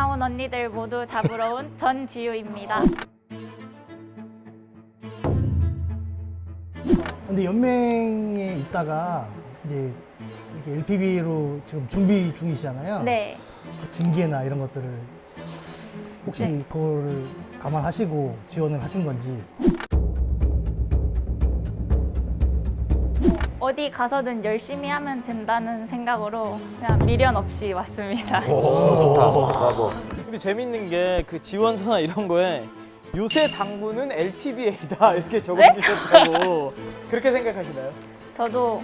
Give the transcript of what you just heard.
나온 언니들 모두 잡으러 온 전지우입니다. 근데 연맹에 있다가 이제 이렇게 LPB로 지금 준비 중이시잖아요. 네. 그 징계나 이런 것들을 혹시 네. 그거를 감안하시고 지원을 하신 건지 어디 가서든 열심히 하면 된다는 생각으로 그냥 미련 없이 왔습니다. 근데 재밌는 게 그 지원서나 이런 거에 요새 당구는 LPBA다 이렇게 적어주셨다고. 그렇게 생각하시나요? 저도